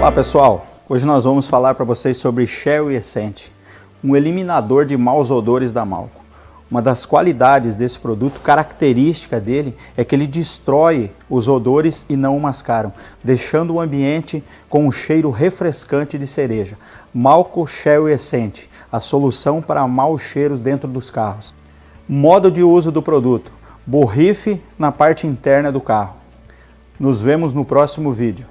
Olá pessoal, hoje nós vamos falar para vocês sobre Sherry Essent, um eliminador de maus odores da Malco. Uma das qualidades desse produto, característica dele, é que ele destrói os odores e não o mascaram, deixando o ambiente com um cheiro refrescante de cereja. Malco Sherry Essent, a solução para maus cheiros dentro dos carros. Modo de uso do produto, borrife na parte interna do carro. Nos vemos no próximo vídeo.